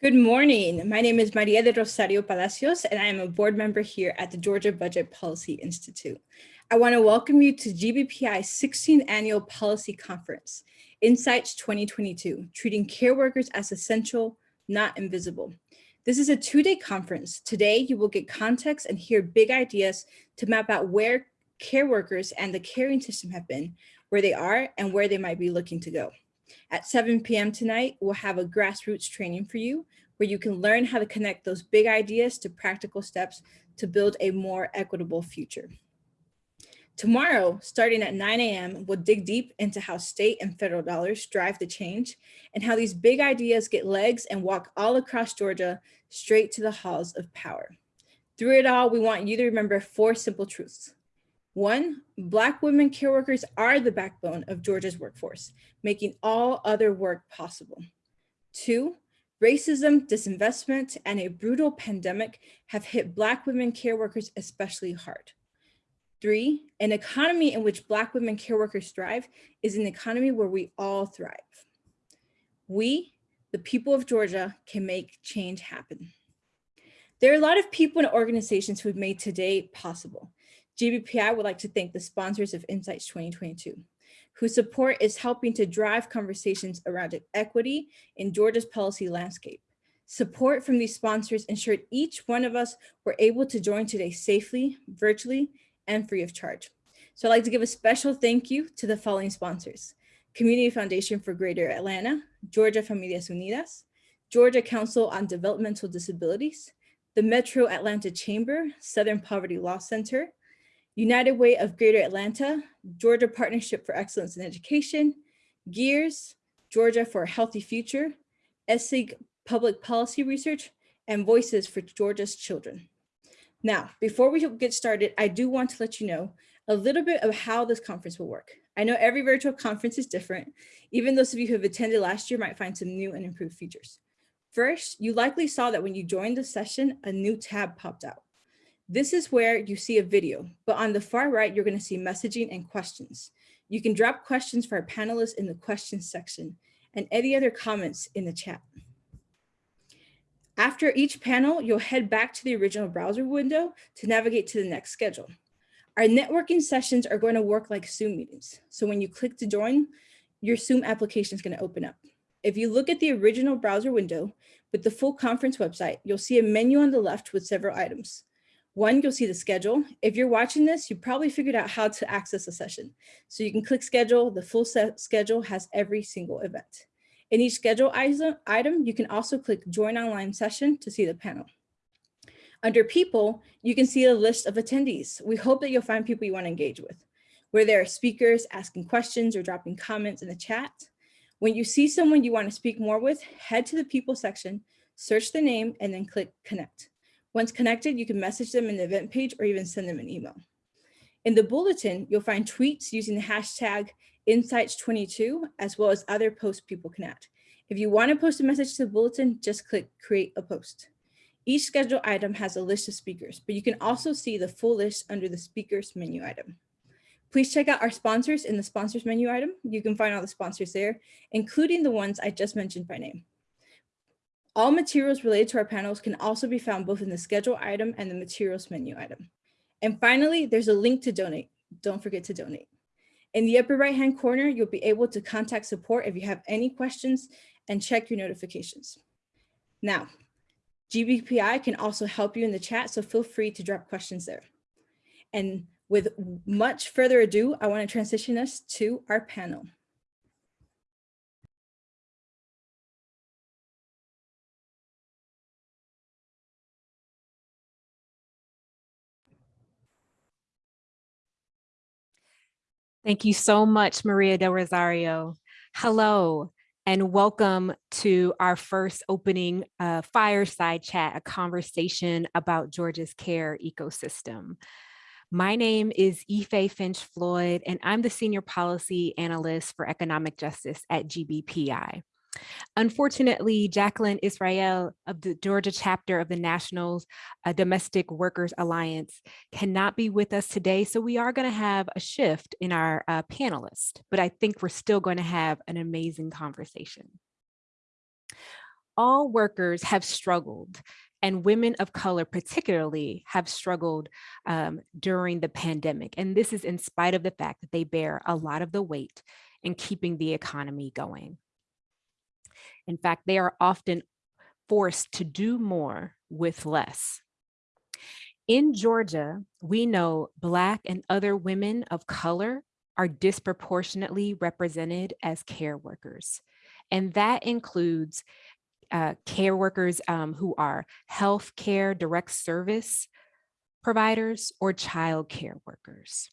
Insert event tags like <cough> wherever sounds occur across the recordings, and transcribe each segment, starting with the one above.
Good morning. My name is Maria de Rosario Palacios, and I am a board member here at the Georgia Budget Policy Institute. I want to welcome you to GBPI's 16th Annual Policy Conference, Insights 2022, Treating Care Workers as Essential, Not Invisible. This is a two-day conference. Today, you will get context and hear big ideas to map out where care workers and the caring system have been, where they are, and where they might be looking to go. At 7 p.m. tonight, we'll have a grassroots training for you where you can learn how to connect those big ideas to practical steps to build a more equitable future. Tomorrow, starting at 9 a.m., we'll dig deep into how state and federal dollars drive the change and how these big ideas get legs and walk all across Georgia straight to the halls of power. Through it all, we want you to remember four simple truths. One, Black women care workers are the backbone of Georgia's workforce, making all other work possible. Two, racism, disinvestment, and a brutal pandemic have hit Black women care workers especially hard. Three, an economy in which Black women care workers thrive is an economy where we all thrive. We, the people of Georgia, can make change happen. There are a lot of people and organizations who have made today possible. GBPI would like to thank the sponsors of Insights 2022, whose support is helping to drive conversations around equity in Georgia's policy landscape. Support from these sponsors ensured each one of us were able to join today safely, virtually, and free of charge. So I'd like to give a special thank you to the following sponsors. Community Foundation for Greater Atlanta, Georgia Familias Unidas, Georgia Council on Developmental Disabilities, the Metro Atlanta Chamber, Southern Poverty Law Center, United Way of Greater Atlanta, Georgia Partnership for Excellence in Education, GEARS, Georgia for a Healthy Future, ESSIG Public Policy Research, and Voices for Georgia's Children. Now, before we get started, I do want to let you know a little bit of how this conference will work. I know every virtual conference is different. Even those of you who have attended last year might find some new and improved features. First, you likely saw that when you joined the session, a new tab popped out. This is where you see a video, but on the far right, you're gonna see messaging and questions. You can drop questions for our panelists in the questions section and any other comments in the chat. After each panel, you'll head back to the original browser window to navigate to the next schedule. Our networking sessions are going to work like Zoom meetings. So when you click to join, your Zoom application is going to open up. If you look at the original browser window with the full conference website, you'll see a menu on the left with several items. One, you'll see the schedule. If you're watching this, you probably figured out how to access a session. So you can click schedule. The full set schedule has every single event. In each schedule item, you can also click join online session to see the panel. Under people, you can see a list of attendees. We hope that you'll find people you want to engage with, where there are speakers asking questions or dropping comments in the chat. When you see someone you want to speak more with, head to the people section, search the name, and then click connect. Once connected, you can message them in the event page or even send them an email. In the bulletin, you'll find tweets using the hashtag Insights22, as well as other posts people can add. If you want to post a message to the bulletin, just click create a post. Each schedule item has a list of speakers, but you can also see the full list under the speakers menu item. Please check out our sponsors in the sponsors menu item. You can find all the sponsors there, including the ones I just mentioned by name. All materials related to our panels can also be found both in the schedule item and the materials menu item. And finally, there's a link to donate. Don't forget to donate. In the upper right hand corner, you'll be able to contact support if you have any questions and check your notifications. Now, GBPI can also help you in the chat, so feel free to drop questions there. And with much further ado, I want to transition us to our panel. Thank you so much, Maria Del Rosario. Hello, and welcome to our first opening uh, fireside chat, a conversation about Georgia's care ecosystem. My name is Ife Finch Floyd, and I'm the Senior Policy Analyst for Economic Justice at GBPI. Unfortunately, Jacqueline Israel of the Georgia chapter of the National Domestic Workers Alliance cannot be with us today, so we are going to have a shift in our uh, panelists, but I think we're still going to have an amazing conversation. all workers have struggled and women of color particularly have struggled um, during the pandemic. And this is in spite of the fact that they bear a lot of the weight in keeping the economy going. In fact, they are often forced to do more with less. In Georgia, we know Black and other women of color are disproportionately represented as care workers. And that includes uh, care workers um, who are health care direct service providers or child care workers.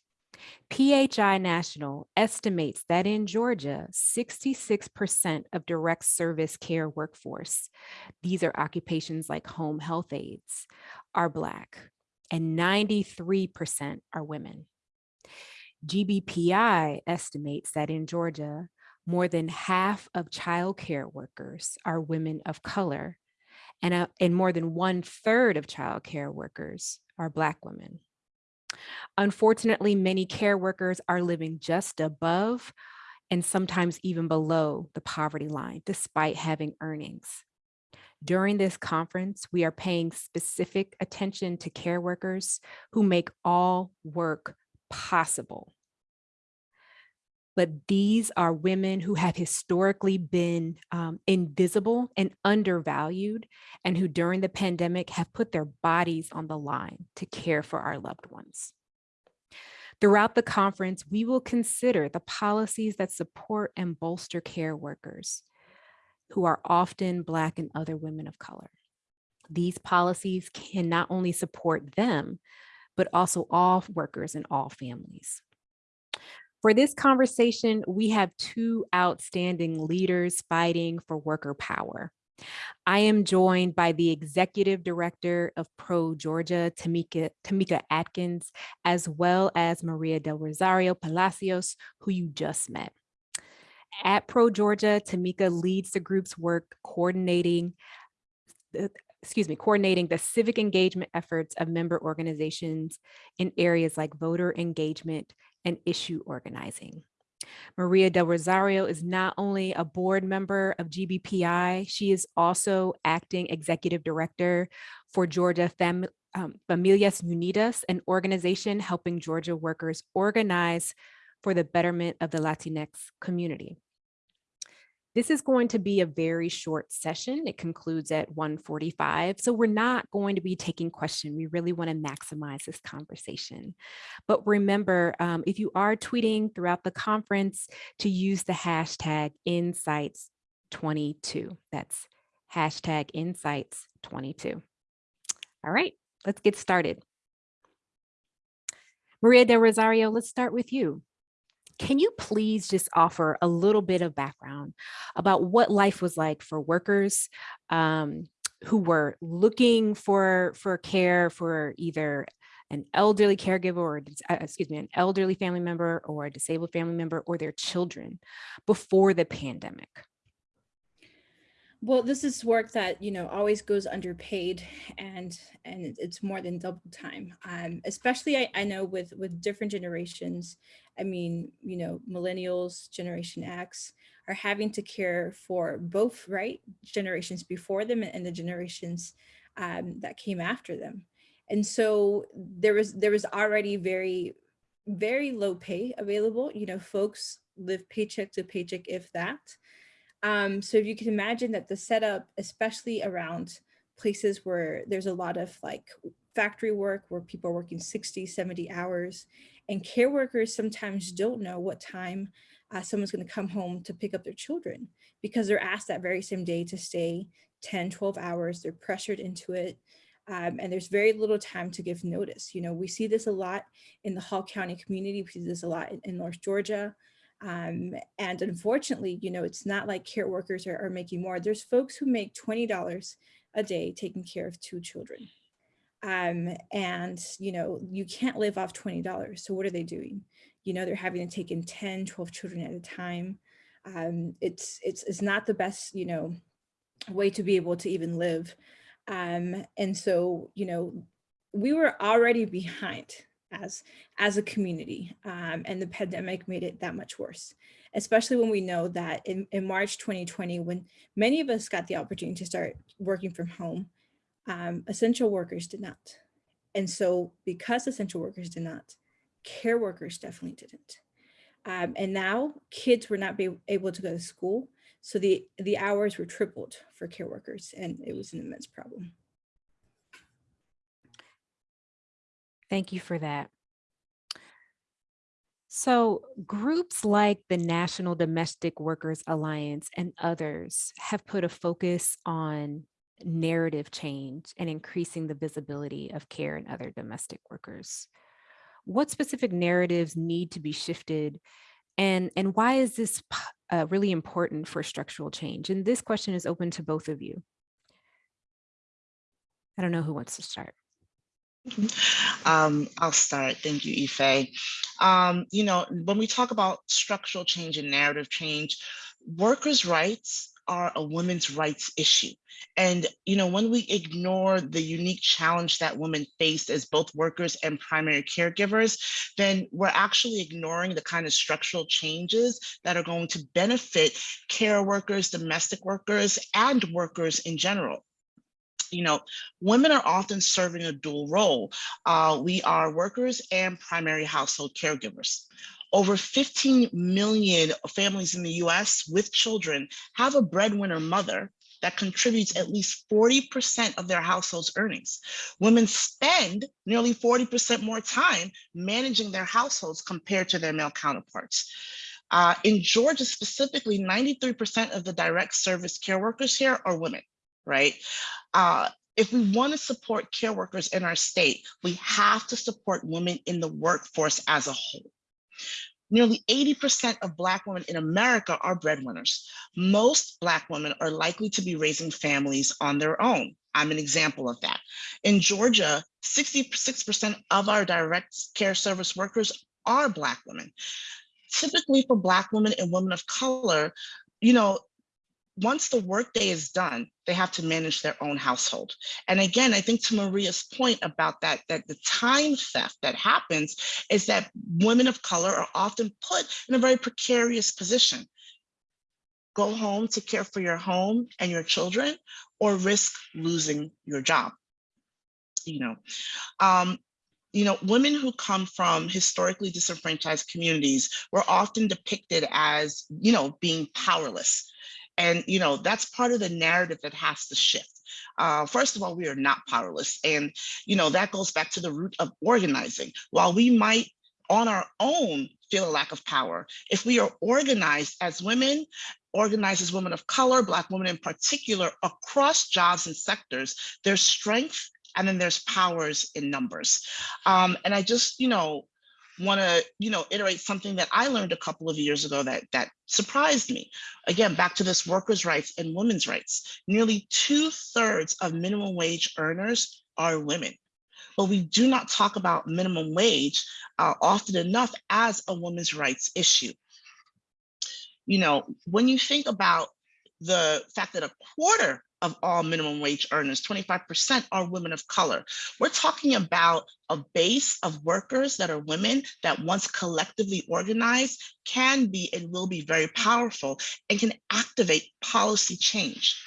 PHI National estimates that in Georgia, 66% of direct service care workforce, these are occupations like home health aides, are Black, and 93% are women. GBPI estimates that in Georgia, more than half of child care workers are women of color, and, uh, and more than one third of child care workers are Black women. Unfortunately, many care workers are living just above and sometimes even below the poverty line, despite having earnings. During this conference, we are paying specific attention to care workers who make all work possible. But these are women who have historically been um, invisible and undervalued, and who during the pandemic have put their bodies on the line to care for our loved ones. Throughout the conference, we will consider the policies that support and bolster care workers who are often Black and other women of color. These policies can not only support them, but also all workers and all families. For this conversation, we have two outstanding leaders fighting for worker power. I am joined by the executive director of Pro Georgia, Tamieka, Tamieka Atkins, as well as Maria del Rosario Palacios, who you just met. At Pro Georgia, Tamieka leads the group's work coordinating uh, excuse me, coordinating the civic engagement efforts of member organizations in areas like voter engagement and issue organizing. Maria del Rosario is not only a board member of GBPI, she is also acting executive director for Georgia um, Familias Unidas, an organization helping Georgia workers organize for the betterment of the Latinx community. This is going to be a very short session. It concludes at 1:45, so we're not going to be taking questions. We really want to maximize this conversation. But remember, um, if you are tweeting throughout the conference, to use the hashtag Insights22. That's hashtag Insights22. All right, let's get started. Maria del Rosario, let's start with you. Can you please just offer a little bit of background about what life was like for workers um, who were looking for, for care for either an elderly caregiver or uh, excuse me, an elderly family member or a disabled family member or their children before the pandemic? Well, this is work that, you know, always goes underpaid and and it's more than double time. Um, especially I, I know with with different generations, I mean, you know, millennials, Generation X are having to care for both, right? Generations before them and the generations um, that came after them. And so there was there was already very, very low pay available. You know, folks live paycheck to paycheck, if that. Um, so if you can imagine that the setup, especially around places where there's a lot of like factory work where people are working 60, 70 hours and care workers sometimes don't know what time uh, someone's going to come home to pick up their children because they're asked that very same day to stay 10, 12 hours. They're pressured into it. Um, and there's very little time to give notice. You know, we see this a lot in the Hall County community. We see this a lot in, in North Georgia. Um, and unfortunately, you know, it's not like care workers are, are making more. There's folks who make $20 a day taking care of two children. Um, and, you know, you can't live off $20. So what are they doing? You know, they're having to take in 10, 12 children at a time. Um, it's, it's, it's not the best, you know, way to be able to even live. Um, and so, you know, we were already behind as, as a community um, and the pandemic made it that much worse. especially when we know that in, in March 2020, when many of us got the opportunity to start working from home, um, essential workers did not. And so because essential workers did not, care workers definitely didn't. Um, and now kids were not able to go to school. So the, the hours were tripled for care workers and it was an immense problem. Thank you for that. So groups like the National Domestic Workers Alliance and others have put a focus on narrative change and increasing the visibility of care and other domestic workers. What specific narratives need to be shifted and, and why is this uh, really important for structural change? And this question is open to both of you. I don't know who wants to start. Um, I'll start. Thank you, Ife. Um, you know, when we talk about structural change and narrative change, workers' rights are a women's rights issue. And, you know, when we ignore the unique challenge that women face as both workers and primary caregivers, then we're actually ignoring the kind of structural changes that are going to benefit care workers, domestic workers, and workers in general you know, women are often serving a dual role. Uh, we are workers and primary household caregivers. Over 15 million families in the US with children have a breadwinner mother that contributes at least 40% of their household's earnings. Women spend nearly 40% more time managing their households compared to their male counterparts. Uh, in Georgia specifically, 93% of the direct service care workers here are women, right? Uh, if we want to support care workers in our state, we have to support women in the workforce as a whole. Nearly 80% of Black women in America are breadwinners. Most Black women are likely to be raising families on their own. I'm an example of that. In Georgia, 66% of our direct care service workers are Black women. Typically for Black women and women of color, you know, once the workday is done, they have to manage their own household. And again, I think to Maria's point about that, that the time theft that happens is that women of color are often put in a very precarious position. Go home to care for your home and your children or risk losing your job. You know, um, you know, women who come from historically disenfranchised communities were often depicted as, you know, being powerless and, you know, that's part of the narrative that has to shift. Uh, first of all, we are not powerless. And, you know, that goes back to the root of organizing. While we might on our own feel a lack of power, if we are organized as women, organized as women of color, Black women in particular, across jobs and sectors, there's strength and then there's powers in numbers. Um, and I just, you know, want to you know iterate something that i learned a couple of years ago that that surprised me. Again back to this workers rights and women's rights. Nearly two-thirds of minimum wage earners are women. But we do not talk about minimum wage uh, often enough as a women's rights issue. You know when you think about the fact that a quarter of all minimum wage earners, 25% are women of color. We're talking about a base of workers that are women that once collectively organized can be and will be very powerful and can activate policy change.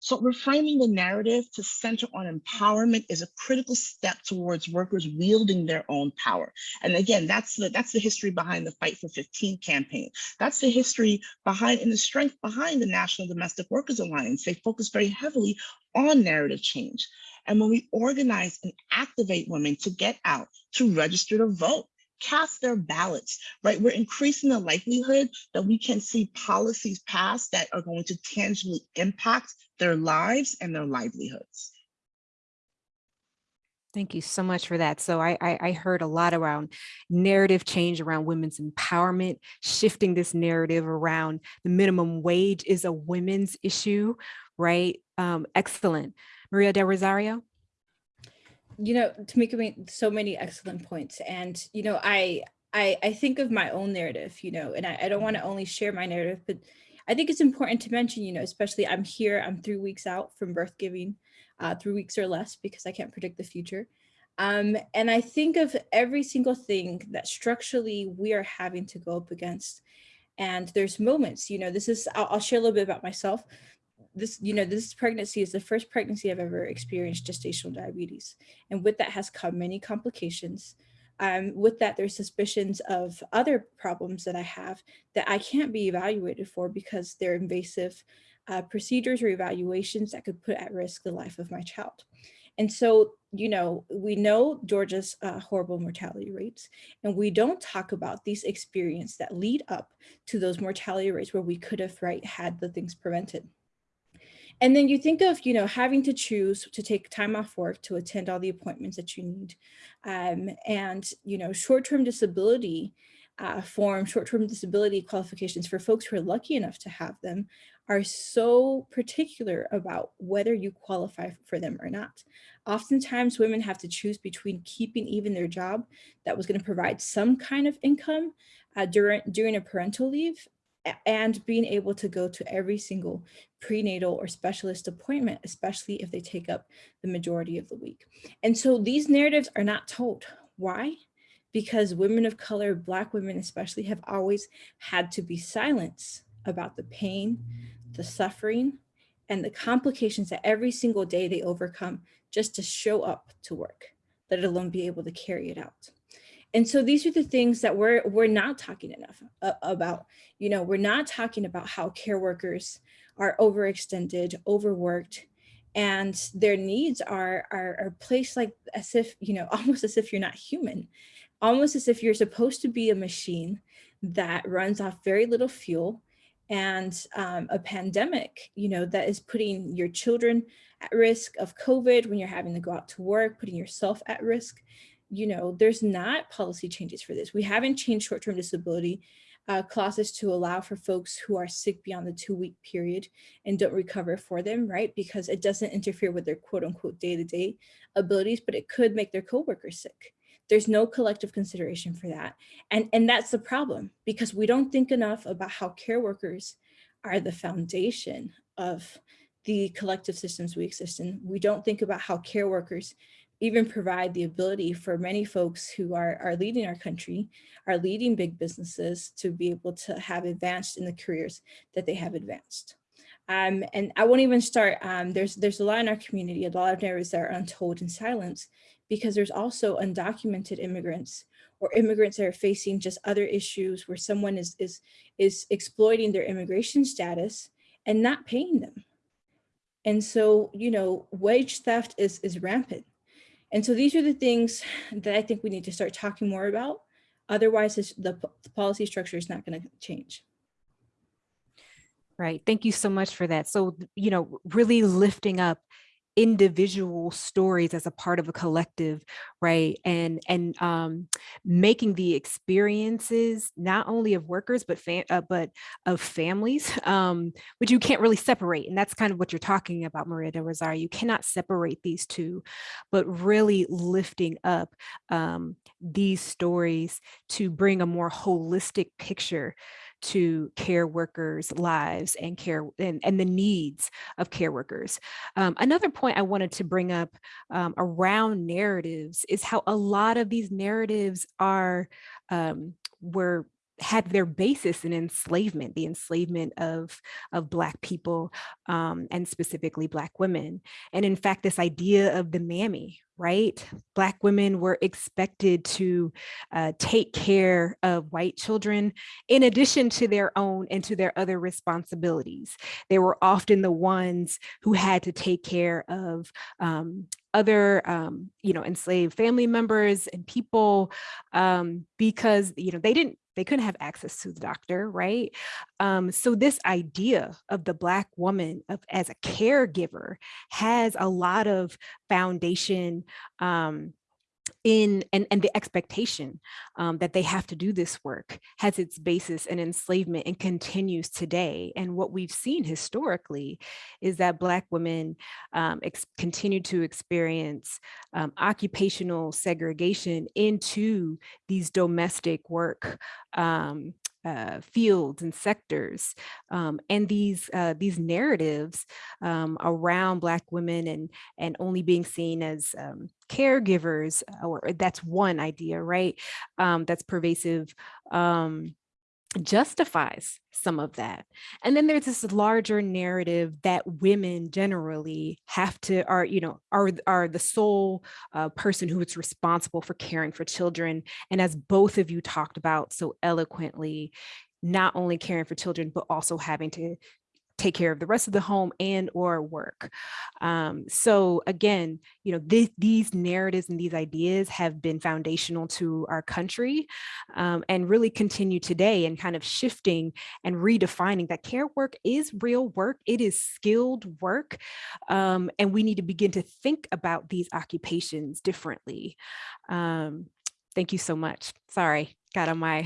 So reframing the narrative to center on empowerment is a critical step towards workers wielding their own power. And again, that's the, that's the history behind the Fight for 15 campaign. That's the history behind and the strength behind the National Domestic Workers Alliance. They focus very heavily on narrative change. And when we organize and activate women to get out, to register to vote, cast their ballots, right? We're increasing the likelihood that we can see policies passed that are going to tangibly impact their lives and their livelihoods. Thank you so much for that. So I, I, I, heard a lot around narrative change around women's empowerment, shifting this narrative around the minimum wage is a women's issue, right? Um, excellent. Maria Del Rosario? You know, Tamieka made so many excellent points. And, you know, I, I, I think of my own narrative, you know, and I, I don't want to only share my narrative, but I think it's important to mention, you know, especially I'm here, I'm three weeks out from birth giving, uh, three weeks or less, because I can't predict the future. Um, and I think of every single thing that structurally we are having to go up against. And there's moments, you know, this is, I'll, I'll share a little bit about myself. This, you know, this pregnancy is the first pregnancy I've ever experienced gestational diabetes. And with that has come many complications. Um, with that, there's suspicions of other problems that I have that I can't be evaluated for because they're invasive uh, procedures or evaluations that could put at risk the life of my child. And so, you know, we know Georgia's uh, horrible mortality rates, and we don't talk about these experiences that lead up to those mortality rates where we could have, right, had the things prevented. And then you think of, you know, having to choose to take time off work to attend all the appointments that you need. Um, and, you know, short-term disability uh, form, short-term disability qualifications for folks who are lucky enough to have them are so particular about whether you qualify for them or not. Oftentimes women have to choose between keeping even their job that was gonna provide some kind of income uh, during, during a parental leave and being able to go to every single prenatal or specialist appointment, especially if they take up the majority of the week. And so these narratives are not told. Why? Because women of color, Black women especially, have always had to be silenced about the pain, the suffering, and the complications that every single day they overcome just to show up to work, let alone be able to carry it out. And so these are the things that we're, we're not talking enough about. You know, we're not talking about how care workers are overextended, overworked, and their needs are, are, are placed like as if, you know, <laughs> almost as if you're not human, almost as if you're supposed to be a machine that runs off very little fuel and um, a pandemic, you know, that is putting your children at risk of COVID when you're having to go out to work, putting yourself at risk. You know, there's not policy changes for this. We haven't changed short-term disability uh, clauses to allow for folks who are sick beyond the two week period and don't recover for them, right? Because it doesn't interfere with their quote unquote day-to-day -day abilities, but it could make their coworkers sick. There's no collective consideration for that. And, and that's the problem because we don't think enough about how care workers are the foundation of the collective systems we exist in. We don't think about how care workers even provide the ability for many folks who are, are leading our country, are leading big businesses to be able to have advanced in the careers that they have advanced. Um, and I won't even start, um, there's, there's a lot in our community, a lot of narratives that are untold in silence because there's also undocumented immigrants or immigrants that are facing just other issues where someone is, is, is exploiting their immigration status and not paying them. And so, you know, wage theft is, is rampant. And so these are the things <sighs> that I think we need to start talking more about. Otherwise, the, the policy structure is not going to change. Right. Thank you so much for that. So, you know, really lifting up individual stories as a part of a collective right? And and um making the experiences not only of workers but uh, but of families <laughs> um which you can't really separate and that's kind of what you're talking about maria de rosario. You cannot separate these two but really lifting up um these stories to bring a more holistic picture to care workers' lives and care and, and the needs of care workers. Um, another point I wanted to bring up um, around narratives is how a lot of these narratives are um, were had their basis in enslavement, the enslavement of, of Black people um, and specifically Black women. And in fact, this idea of the mammy, right? Black women were expected to uh, take care of white children in addition to their own and to their other responsibilities. They were often the ones who had to take care of um, other, um, you know, enslaved family members and people um, because, you know, they didn't they couldn't have access to the doctor, right? Um, so this idea of the Black woman of, as a caregiver has a lot of foundation um, in and, and the expectation um, that they have to do this work has its basis in enslavement and continues today. And what we've seen historically is that Black women um, continue to experience um, occupational segregation into these domestic work um, uh, fields and sectors. Um, and these uh, these narratives um, around Black women and, and only being seen as um, caregivers, or that's one idea, right? Um, that's pervasive um, justifies some of that. And then there's this larger narrative that women generally have to are, you know, are, are the sole uh, person who is responsible for caring for children. And as both of you talked about so eloquently, not only caring for children, but also having to take care of the rest of the home and or work. Um, so again, you know, this, these narratives and these ideas have been foundational to our country um, and really continue today and kind of shifting and redefining that care work is real work. It is skilled work. Um, and we need to begin to think about these occupations differently. Um, thank you so much. Sorry, got on <laughs> my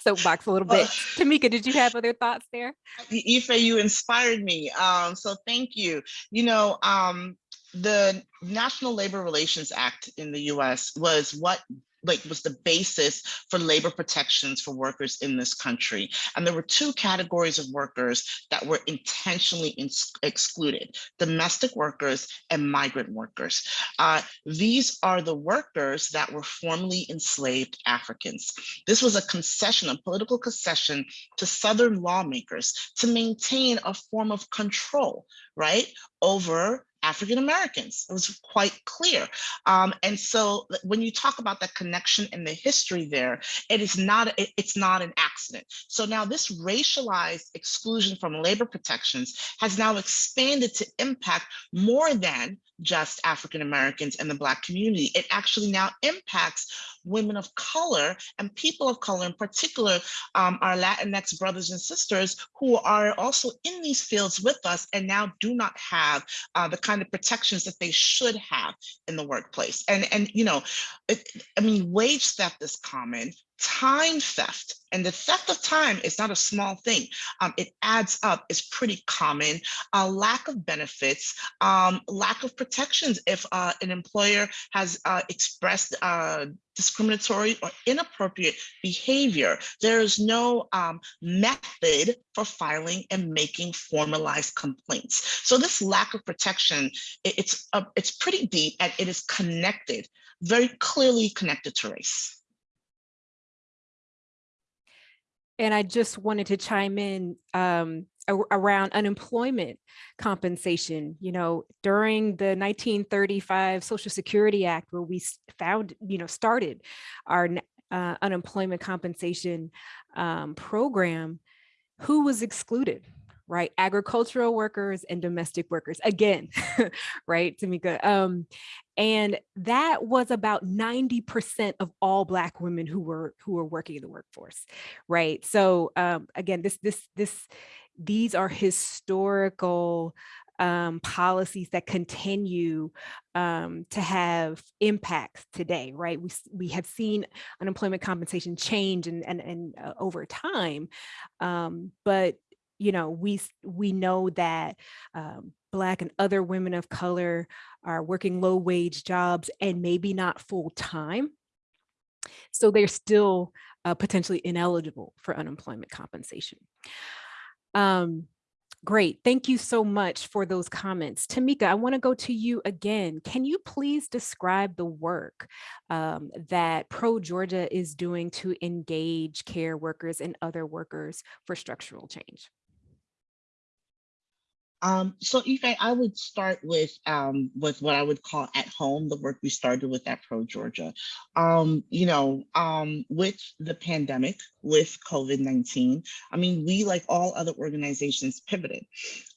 soapbox a little bit. Tamieka, did you have other thoughts there? Ife, you inspired me. Um, so thank you. You know, um, the National Labor Relations Act in the US was what like was the basis for labor protections for workers in this country. And there were two categories of workers that were intentionally excluded, domestic workers and migrant workers. Uh, these are the workers that were formerly enslaved Africans. This was a concession, a political concession to Southern lawmakers to maintain a form of control, right, over African Americans. It was quite clear. Um, and so when you talk about that connection and the history there, it is not, it, it's not an accident. So now this racialized exclusion from labor protections has now expanded to impact more than just African Americans and the Black community. It actually now impacts women of color and people of color in particular, um, our Latinx brothers and sisters who are also in these fields with us and now do not have uh, the kind of protections that they should have in the workplace. And, and you know, it, I mean, wage theft is common, time theft and the theft of time is not a small thing. Um, it adds up it's pretty common. A lack of benefits um, lack of protections if uh, an employer has uh, expressed uh, discriminatory or inappropriate behavior. There is no um, method for filing and making formalized complaints. So this lack of protection it, it's uh, it's pretty deep and it is connected very clearly connected to race And I just wanted to chime in um, around unemployment compensation. You know, during the 1935 Social Security Act, where we found, you know, started our uh, unemployment compensation um, program, who was excluded? Right? Agricultural workers and domestic workers again, <laughs> right, Tamieka? Um, and that was about 90% of all Black women who were who were working in the workforce, right? So um, again, this this this these are historical um, policies that continue um, to have impacts today, right? We, we have seen unemployment compensation change and, and, and uh, over time, um, but you know, we we know that um, Black and other women of color are working low wage jobs and maybe not full time. So they're still uh, potentially ineligible for unemployment compensation. Um, Great. Thank you so much for those comments. Tamieka, I want to go to you again. Can you please describe the work um, that Pro Georgia is doing to engage care workers and other workers for structural change? Um, so Ife, I would start with um, with what I would call at home, the work we started with at Pro Georgia. Um, you know, um, with the pandemic, with COVID-19, I mean, we, like all other organizations, pivoted.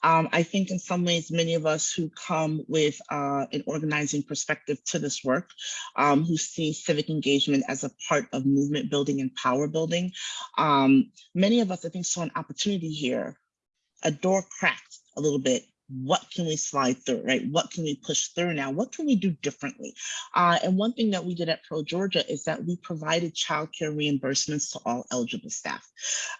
Um, I think in some ways, many of us who come with uh, an organizing perspective to this work, um, who see civic engagement as a part of movement building and power building, many of us, I think, saw an opportunity here a door cracked a little bit what can we slide through, right? What can we push through now? What can we do differently? Uh, and one thing that we did at Pro Georgia is that we provided childcare reimbursements to all eligible staff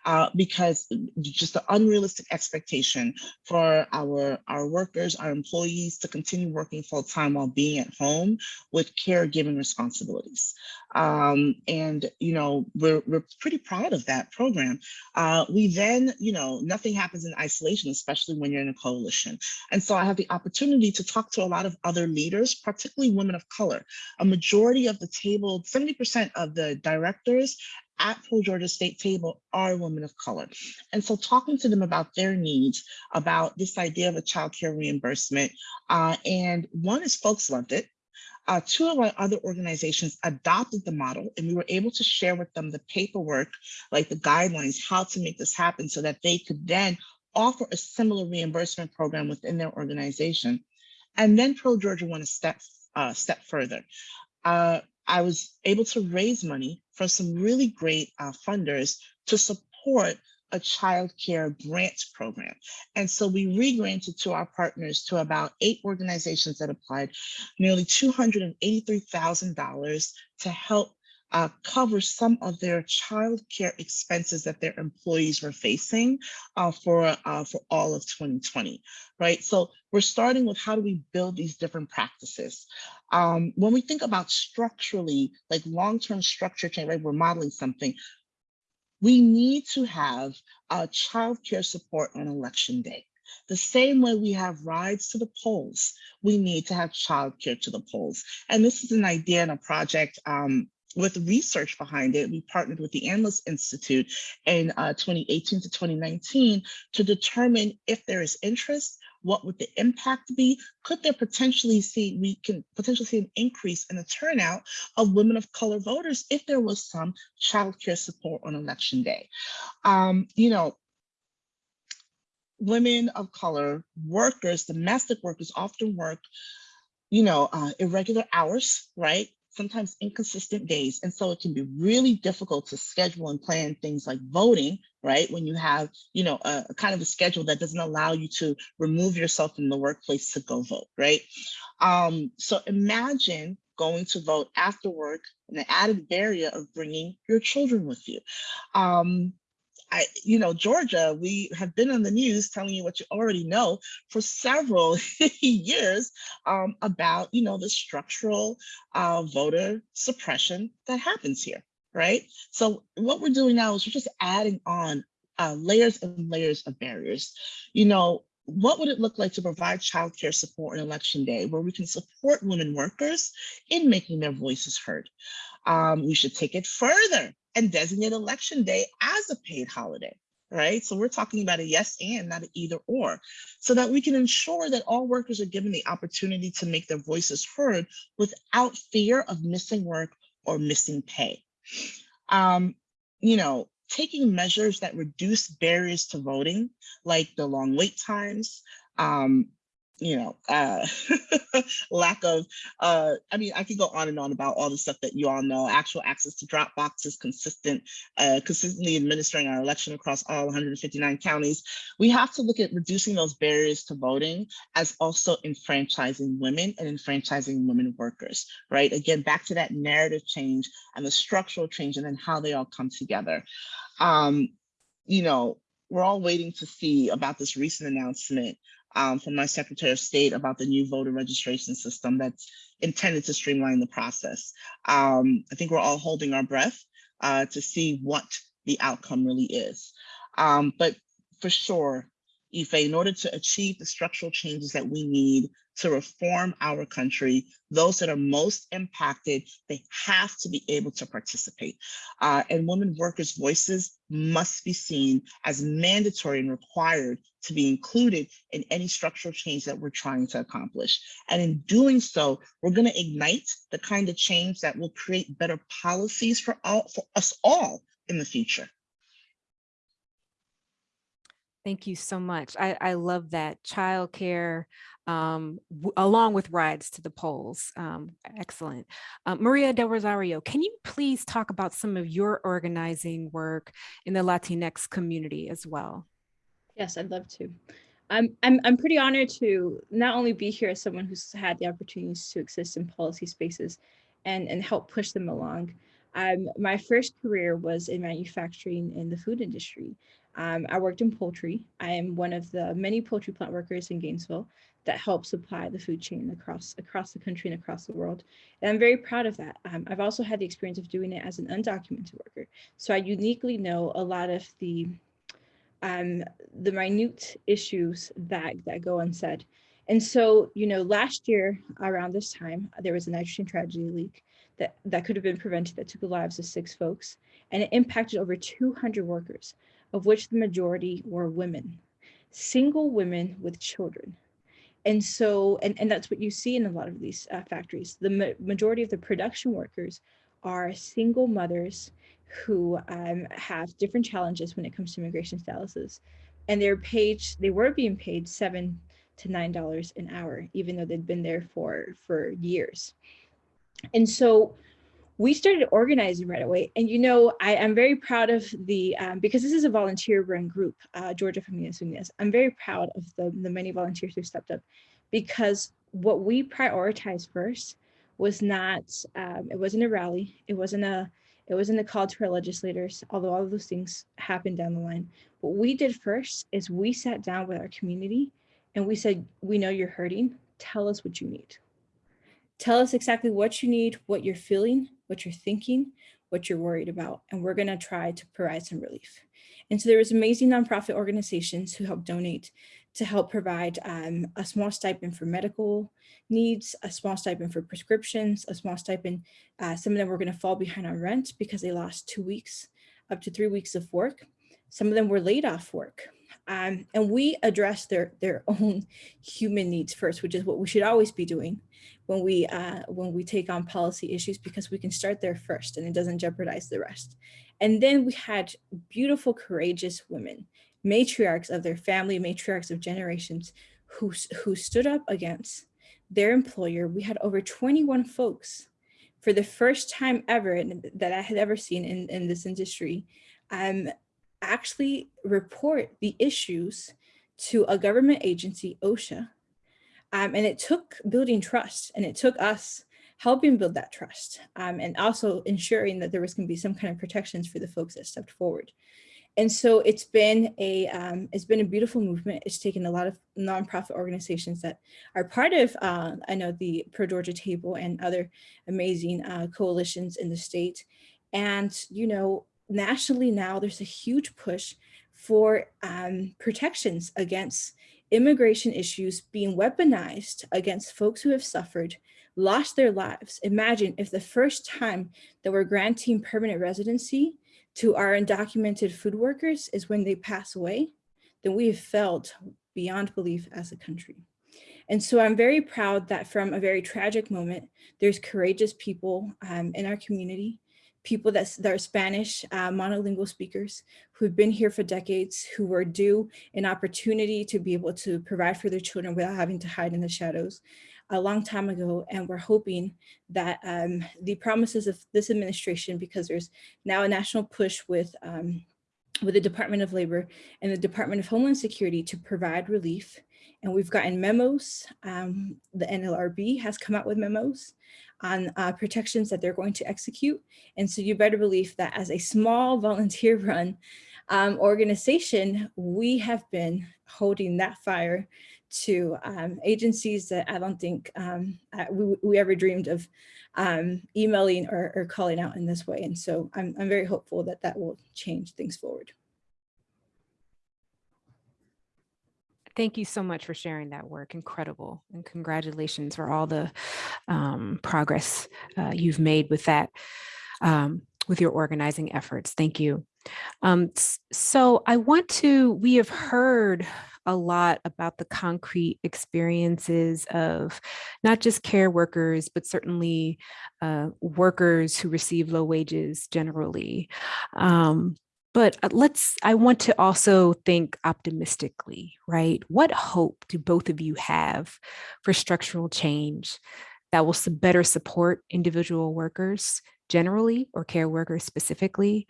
uh, because just the unrealistic expectation for our, our workers, our employees to continue working full time while being at home with caregiving responsibilities. Um, and, you know, we're, we're pretty proud of that program. Uh, we then, you know, nothing happens in isolation, especially when you're in a coalition. And so I have the opportunity to talk to a lot of other leaders, particularly women of color. A majority of the table, 70% of the directors at Pro Georgia State table are women of color. And so talking to them about their needs, about this idea of a child care reimbursement, uh, and one is folks loved it. Uh, two of our other organizations adopted the model and we were able to share with them the paperwork, like the guidelines, how to make this happen so that they could then offer a similar reimbursement program within their organization. And then Pro Georgia went a step, uh, step further. Uh, I was able to raise money from some really great uh, funders to support a child care grant program. And so we re-granted to our partners to about eight organizations that applied nearly $283,000 to help uh, cover some of their child care expenses that their employees were facing uh, for, uh, for all of 2020, right? So we're starting with how do we build these different practices? Um, when we think about structurally, like long-term structure change, right, we're modeling something, we need to have uh, childcare support on election day. The same way we have rides to the polls, we need to have childcare to the polls. And this is an idea and a project um, with research behind it. We partnered with the Analyst Institute in uh, 2018 to 2019 to determine if there is interest what would the impact be? Could there potentially see, we can potentially see an increase in the turnout of women of color voters if there was some childcare support on election day? Um, you know, women of color, workers, domestic workers often work, you know, uh, irregular hours, right? Sometimes inconsistent days. And so it can be really difficult to schedule and plan things like voting, right? When you have, you know, a, a, kind of a schedule that doesn't allow you to remove yourself from the workplace to go vote, right? Um, so imagine going to vote after work and the added barrier of bringing your children with you. Um, I, you know, Georgia, we have been on the news telling you what you already know for several <laughs> years um, about, you know, the structural uh, voter suppression that happens here, right? So what we're doing now is we're just adding on uh, layers and layers of barriers. You know, what would it look like to provide childcare support on election day where we can support women workers in making their voices heard? Um, we should take it further and designate election day as a paid holiday, right? So we're talking about a yes and not an either or, so that we can ensure that all workers are given the opportunity to make their voices heard without fear of missing work or missing pay. Um, you know, taking measures that reduce barriers to voting, like the long wait times, um, you know, uh, <laughs> lack of, uh, I mean, I could go on and on about all the stuff that you all know, actual access to drop boxes, consistent, uh, consistently administering our election across all 159 counties. We have to look at reducing those barriers to voting as also enfranchising women and enfranchising women workers, right? Again, back to that narrative change and the structural change and then how they all come together. Um, you know, we're all waiting to see about this recent announcement um, from my Secretary of State about the new voter registration system that's intended to streamline the process. Um, I think we're all holding our breath uh, to see what the outcome really is. Um, but for sure, Ife, in order to achieve the structural changes that we need to reform our country, those that are most impacted, they have to be able to participate. Uh, and women workers' voices must be seen as mandatory and required to be included in any structural change that we're trying to accomplish. And in doing so, we're gonna ignite the kind of change that will create better policies for, all, for us all in the future. Thank you so much. I, I love that childcare um, along with rides to the polls. Um, excellent. Uh, Maria Del Rosario, can you please talk about some of your organizing work in the Latinx community as well? Yes, I'd love to. I'm, I'm, I'm pretty honored to not only be here as someone who's had the opportunities to exist in policy spaces and, and help push them along. Um, my first career was in manufacturing in the food industry. Um, I worked in poultry. I am one of the many poultry plant workers in Gainesville that help supply the food chain across across the country and across the world. And I'm very proud of that. Um, I've also had the experience of doing it as an undocumented worker. So I uniquely know a lot of the um, the minute issues that that go unsaid. And so, you know, last year around this time, there was a nitrogen tragedy leak that, that could have been prevented that took the lives of six folks. And it impacted over 200 workers, of which the majority were women, single women with children. And so, and, and that's what you see in a lot of these uh, factories. The ma majority of the production workers are single mothers who um, have different challenges when it comes to immigration statuses. And they're paid, they were being paid seven to nine dollars an hour, even though they'd been there for for years. And so we started organizing right away. And you know, I am very proud of the, um, because this is a volunteer run group, uh, Georgia Familias Unidas, I'm very proud of the, the many volunteers who stepped up because what we prioritized first was not, um, it wasn't a rally, it wasn't a, it wasn't a call to our legislators, although all of those things happened down the line. What we did first is we sat down with our community and we said, we know you're hurting, tell us what you need. Tell us exactly what you need, what you're feeling, what you're thinking, what you're worried about, and we're gonna try to provide some relief. And so there was amazing nonprofit organizations who helped donate to help provide um, a small stipend for medical needs, a small stipend for prescriptions, a small stipend. Uh, some of them were gonna fall behind on rent because they lost two weeks, up to three weeks of work. Some of them were laid off work. Um, and we address their, their <laughs> own human needs first, which is what we should always be doing when we, uh, when we take on policy issues, because we can start there first and it doesn't jeopardize the rest. And then we had beautiful, courageous women, matriarchs of their family, matriarchs of generations who, who stood up against their employer. We had over 21 folks for the first time ever that I had ever seen in, in this industry, um, actually report the issues to a government agency, OSHA. Um, and it took building trust and it took us helping build that trust um, and also ensuring that there was going to be some kind of protections for the folks that stepped forward. And so it's been a um, it's been a beautiful movement. It's taken a lot of nonprofit organizations that are part of uh, I know the Pro Georgia Table and other amazing uh, coalitions in the state. And you know nationally now there's a huge push for um, protections against immigration issues being weaponized against folks who have suffered, lost their lives. Imagine if the first time that we're granting permanent residency to our undocumented food workers is when they pass away, then we have failed beyond belief as a country. And so I'm very proud that from a very tragic moment, there's courageous people um, in our community people that, that are Spanish uh, monolingual speakers who've been here for decades, who were due an opportunity to be able to provide for their children without having to hide in the shadows a long time ago. And we're hoping that um, the promises of this administration, because there's now a national push with um, with the Department of Labor and the Department of Homeland Security to provide relief. And we've gotten memos. Um, the NLRB has come out with memos on uh, protections that they're going to execute. And so you better believe that as a small <laughs> volunteer run um, organization, we have been holding that fire to um, agencies that I don't think um, we, we, ever dreamed of um, emailing or, or, calling out in this way. And so I'm, I'm very hopeful that that will change things forward. Thank you so much for sharing that work. Incredible. And congratulations for all the um, progress uh, you've made with that, um, with your organizing efforts. Thank you. Um, so I want to, we have heard a lot about the concrete experiences of not just care workers, but certainly uh, workers who receive low wages generally. Um, but uh, let's, I want to also think optimistically, right? What hope do both of you have for structural change that will better support individual workers generally or care workers specifically,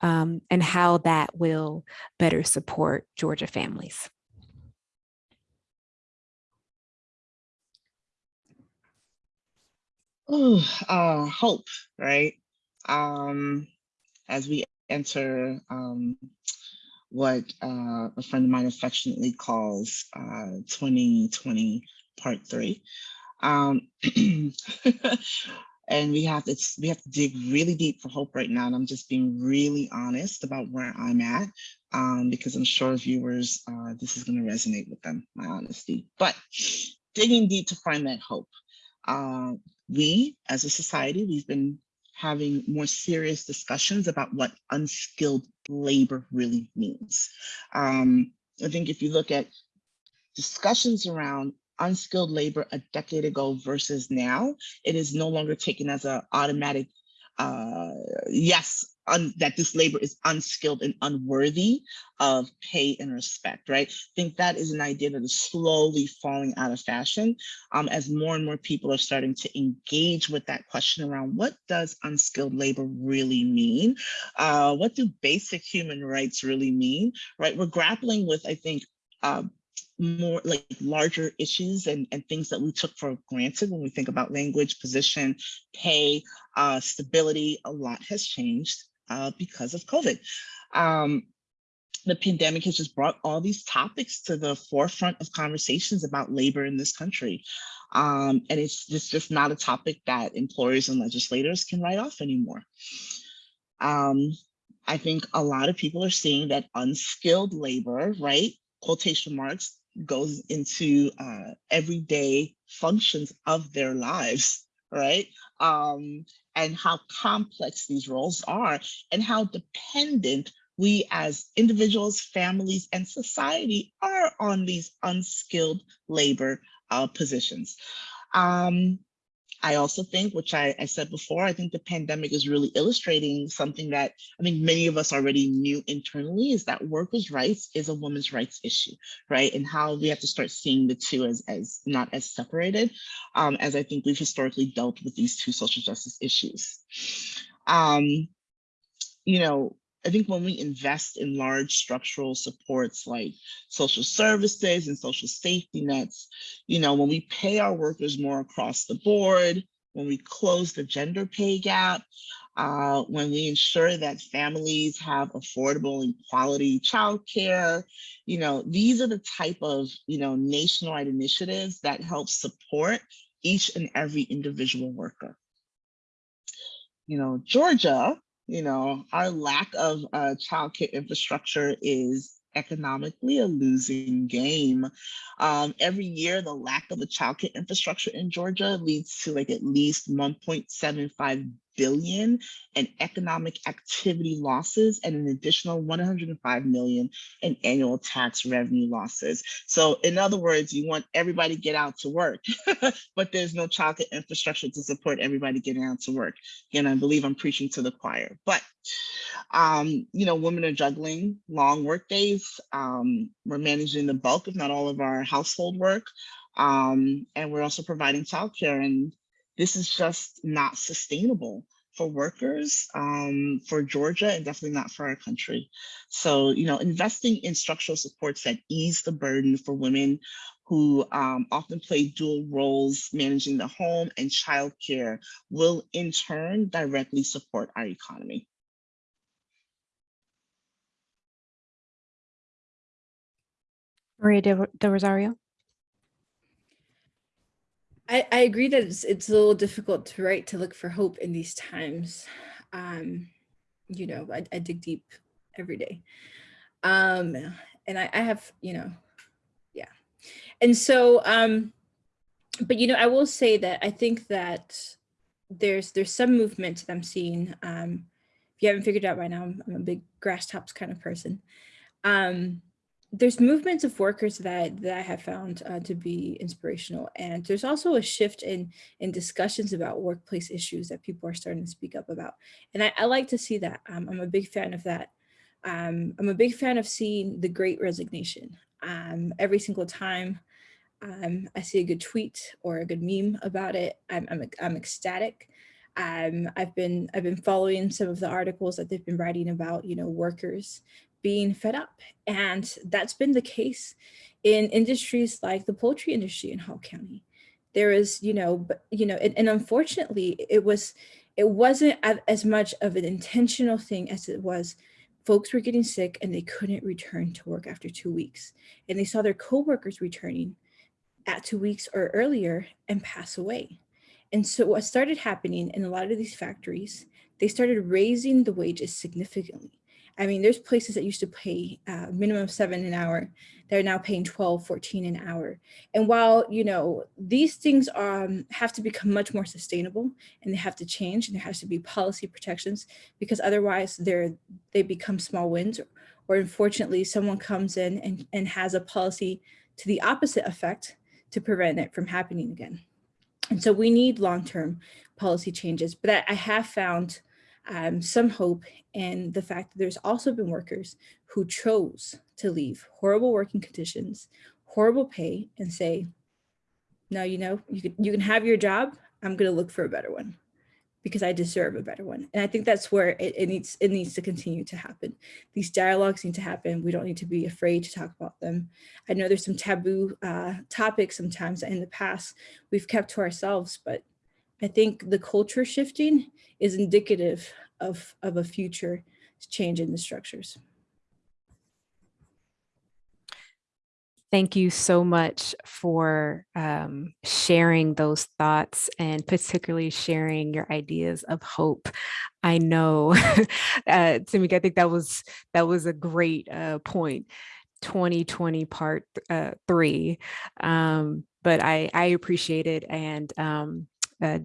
um, and how that will better support Georgia families? Oh, uh, hope, right? Um, as we enter um, what uh, a friend of mine affectionately calls uh, 2020 part three. Um, <clears throat> and we have to we have to dig really deep for hope right now. And I'm just being really honest about where I'm at um, because I'm sure viewers, uh, this is going to resonate with them, my honesty. But digging deep to find that hope. Uh, we, as a society, we've been having more serious discussions about what unskilled labor really means. Um, I think if you look at discussions around unskilled labor a decade ago versus now, it is no longer taken as an automatic uh, yes, that this labor is unskilled and unworthy of pay and respect, right? I think that is an idea that is slowly falling out of fashion um, as more and more people are starting to engage with that question around what does unskilled labor really mean? Uh, what do basic human rights really mean, right? We're grappling with, I think, uh, more like larger issues and, and things that we took for granted when we think about language, position, pay, uh, stability, a lot has changed uh, because of COVID. Um, the pandemic has just brought all these topics to the forefront of conversations about labor in this country. Um, and it's just, just not a topic that employers and legislators can write off anymore. Um, I think a lot of people are seeing that unskilled labor, right, quotation marks, goes into uh, everyday functions of their lives, right? Um, and how complex these roles are and how dependent we as individuals, families, and society are on these unskilled labor uh, positions. Um, I also think, which I, I, said before, I think the pandemic is really illustrating something that I think many of us already knew internally is that workers' rights is a women's rights issue, right? And how we have to start seeing the two as, as not as separated, um, as I think we've historically dealt with these two social justice issues. Um, you know, I think when we invest in large structural supports like social services and social safety nets, you know, when we pay our workers more across the board, when we close the gender pay gap, uh, when we ensure that families have affordable and quality childcare, you know, these are the type of, you know, nationwide initiatives that help support each and every individual worker. You know, Georgia you know, our lack of uh, childcare infrastructure is economically a losing game. Um, every year, the lack of a childcare infrastructure in Georgia leads to like at least 1.75 billion in economic activity losses and an additional 105 million in annual tax revenue losses. So in other words, you want everybody to get out to work, <laughs> but there's no childcare infrastructure to support everybody getting out to work. Again, I believe I'm preaching to the choir, but um, you know, women are juggling long work days. Um, we're managing the bulk, if not all of our household work. Um, and we're also providing childcare and this is just not sustainable for workers, um, for Georgia, and definitely not for our country. So, you know, investing in structural supports that ease the burden for women who um, often play dual roles managing the home and childcare will in turn directly support our economy. Maria de, de Rosario. I, I agree that it's, it's a little difficult to write to look for hope in these times. Um, you know, I, I dig deep every day. Um, and I, I have, you know, yeah. And so, um, but, you know, I will say that I think that there's there's some movement that I'm seeing. Um, if you haven't figured out by now, I'm, I'm a big grass tops kind of person. Um, there's movements of workers that that I have found uh, to be inspirational, and there's also a shift in in discussions about workplace issues that people are starting to speak up about, and I, I like to see that. Um, I'm a big fan of that. Um, I'm a big fan of seeing the Great Resignation. Um, every single time um, I see a good tweet or a good meme about it, I'm I'm, I'm ecstatic. Um, I've been I've been following some of the articles that they've been writing about, you know, workers being fed up. And that's been the case in industries like the poultry industry in Hall County. There is, you know, you know, and, and unfortunately it was, it wasn't as much of an intentional thing as it was folks were getting sick and they couldn't return to work after two weeks. And they saw their coworkers returning at two weeks or earlier and pass away. And so what started happening in a lot of these factories, they started raising the wages significantly. I mean, there's places that used to pay uh, minimum seven an hour. They're now paying 12, 14 an hour. And while, you know, these things um, have to become much more sustainable and they have to change and there has to be policy protections because otherwise they're, they become small wins or unfortunately someone comes in and, and has a policy to the opposite effect to prevent it from happening again. And so we need long-term policy changes, but I, I have found um, some hope in the fact that there's also been workers who chose to leave horrible working conditions, horrible pay and say, no, you know, you can, you can have your job. I'm going to look for a better one because I deserve a better one. And I think that's where it, it, needs it needs to continue to happen. These dialogues need to happen. We don't need to be afraid to talk about them. I know there's some taboo uh, topics sometimes in the past we've kept to ourselves, but I think the culture shifting is indicative of, of a future change in the structures. Thank you so much for um, sharing those thoughts and particularly sharing your ideas of hope. I know, <laughs> uh, I think that was that was a great uh, point. 2020 part uh, three, um, but I, I appreciate it and um, uh,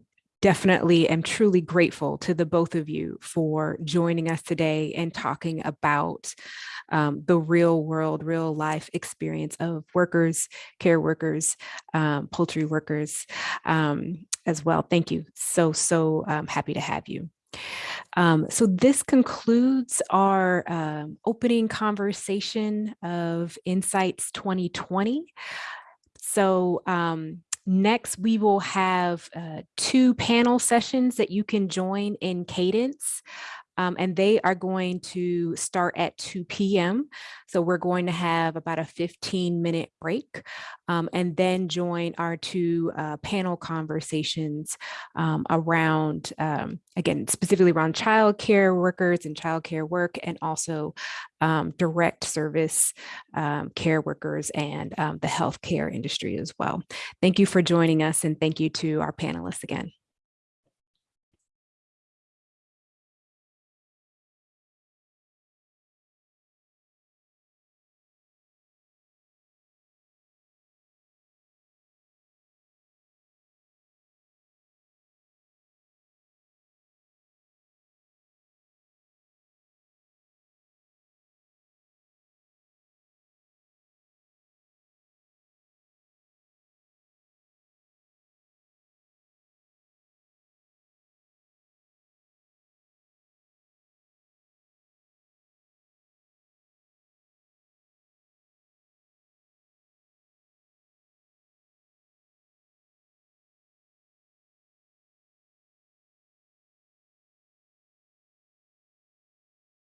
definitely am truly grateful to the both of you for joining us today and talking about um, the real world, real life experience of workers, care workers, um, poultry workers um, as well. Thank you. So, so um, happy to have you. Um, so this concludes our um, opening conversation of Insights 2020. So um, Next, we will have uh, two panel sessions that you can join in Cadence. Um, and they are going to start at 2 p.m. So we're going to have about a 15 minute break um, and then join our two uh, panel conversations um, around, um, again, specifically around childcare workers and childcare work and also um, direct service um, care workers and the healthcare industry as well. Thank you for joining us and thank you to our panelists again.